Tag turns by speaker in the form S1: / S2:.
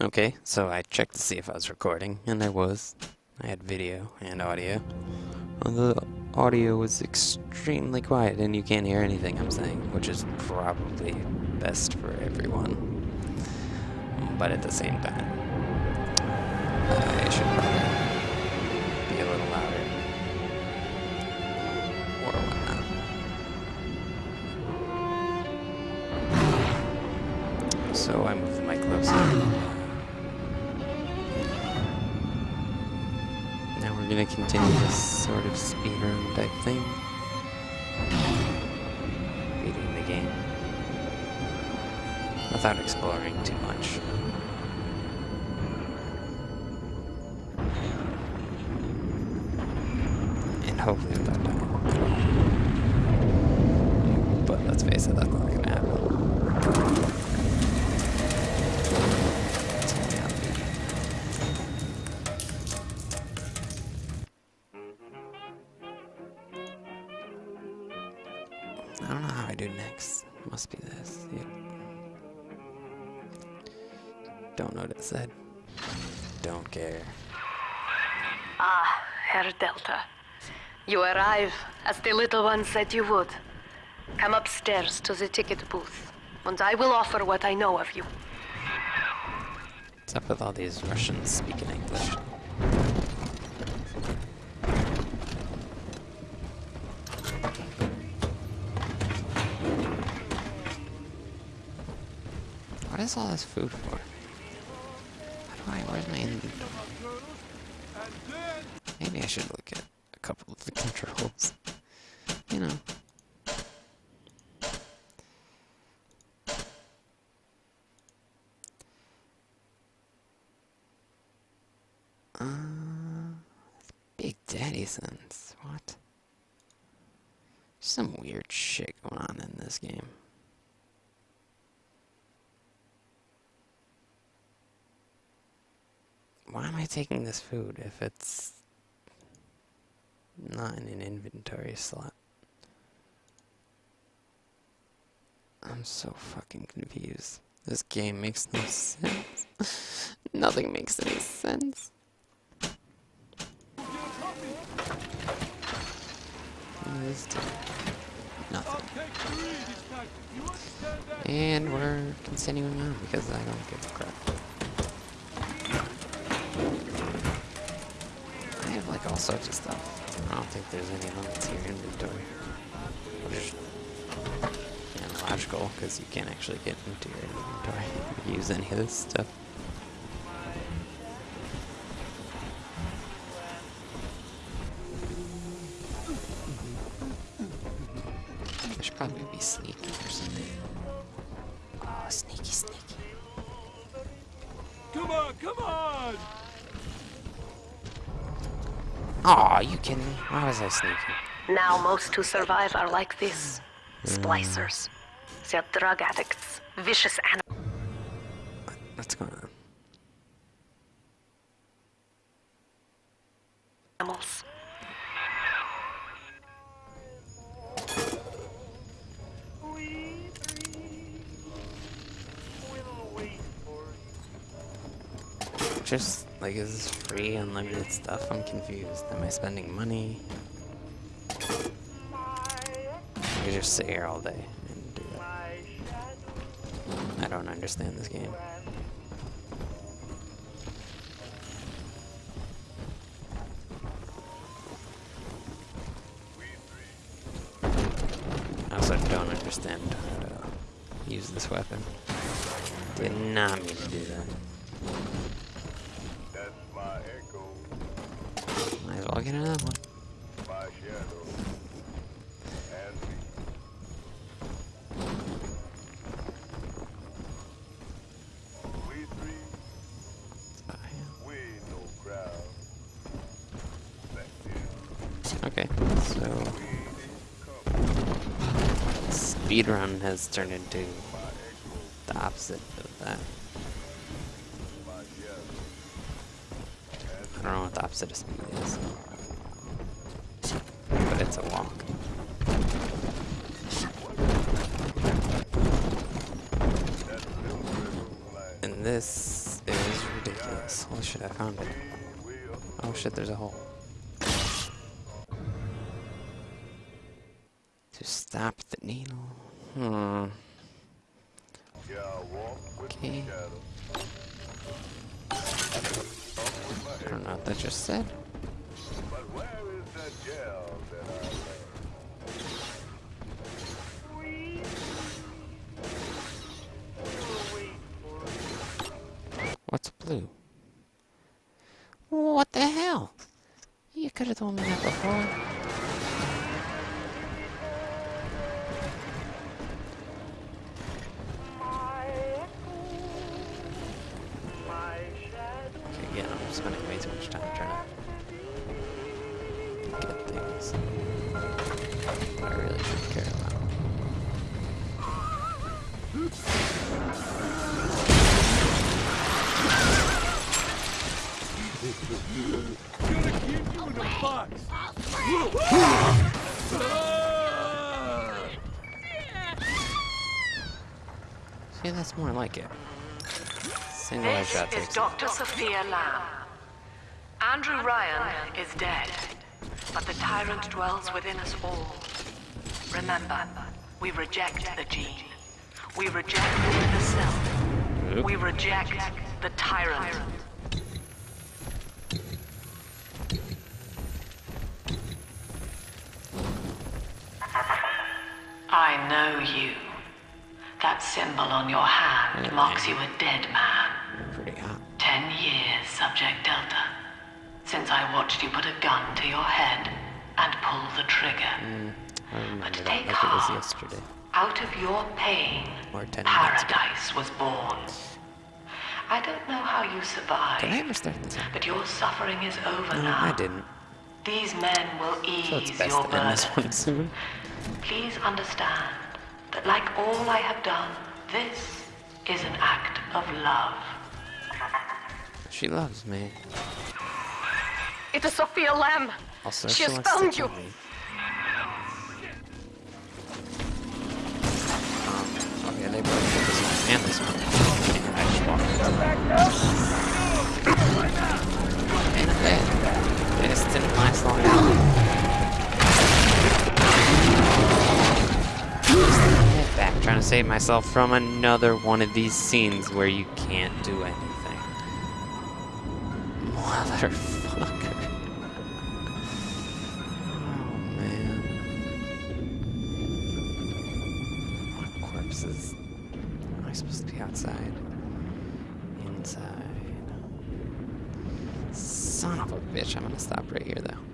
S1: Okay, so I checked to see if I was recording, and I was. I had video and audio. Well, the audio was extremely quiet, and you can't hear anything I'm saying, which is probably best for everyone. But at the same time, I should We're gonna continue this sort of speedrun type thing. Beating the game. Without exploring too much. And hopefully without I don't know how I do next. Must be this. Don't know what it said. Don't care.
S2: Ah, Herr Delta. You arrive as the little one said you would. Come upstairs to the ticket booth, and I will offer what I know of you.
S1: What's up with all these Russians speaking English? Is all this food for? How do I, where's my inventory? Maybe I should look at a couple of the controls. You know. Uh, Big Daddy Sons. What? Some weird shit going on in this game. Why am I taking this food if it's not in an inventory slot? I'm so fucking confused. This game makes no sense. Nothing makes any sense. Nothing. And we're continuing on because I don't give a crap. Sorts of stuff. I don't think there's any limits here in inventory. Which is you know, logical because you can't actually get into your inventory or use any of this stuff. I should probably be sneaky or something. Oh, sneaky, sneaky.
S3: Come on, come on!
S1: Aw, you kidding me? Why was I sneaking?
S2: Now most who survive are like this. Splicers. They're drug addicts. Vicious animals.
S1: What's going on?
S2: animals.
S1: Just, like, is this free, unlimited stuff? I'm confused. Am I spending money? I could just sit here all day and do that. I don't understand this game. I also don't understand how to use this weapon. Did not mean to do that.
S3: Crowd. Back then,
S1: Okay, so speedrun has turned into the opposite of that. I don't know what the opposite of speed is. But it's a walk. And this is ridiculous. Holy shit, I found it. Oh shit, there's a hole. To stop the needle. Hmm. Okay. I don't know what that just said. What's blue? What the hell? You could have told me that before. Get things I really should care about. See, that's more like it. Single
S2: This
S1: headshot
S2: is. Dr. Sophia Lamb. Andrew Ryan is dead, but the tyrant dwells within us all. Remember, we reject the gene. We reject the self. We reject the tyrant. I know you. That symbol on your hand marks you a dead man.
S1: Pretty hot.
S2: Ten years, Subject Delta. Since I watched you put a gun to your head and pull the trigger.
S1: Mm, I remember that
S2: take
S1: like
S2: heart.
S1: yesterday.
S2: Out of your pain,
S1: Or 10
S2: paradise was born. I don't know how you
S1: Did I
S2: survived,
S1: start this?
S2: but your suffering is over
S1: No,
S2: now.
S1: I didn't.
S2: These men will
S1: So it's
S2: ease
S1: best
S2: your
S1: to end this
S2: burden. Please understand that like all I have done, this is an act of love.
S1: She loves me.
S2: It is Sophia Lamb.
S1: Also,
S2: She has found you.
S1: Um, okay, they both did this one and this one. And I just walked And they, they just didn't last long enough. Back, trying to save myself from another one of these scenes where you can't do anything. Motherfucker. What corpses? Am I supposed to be outside? Inside. Son of a bitch, I'm gonna stop right here though.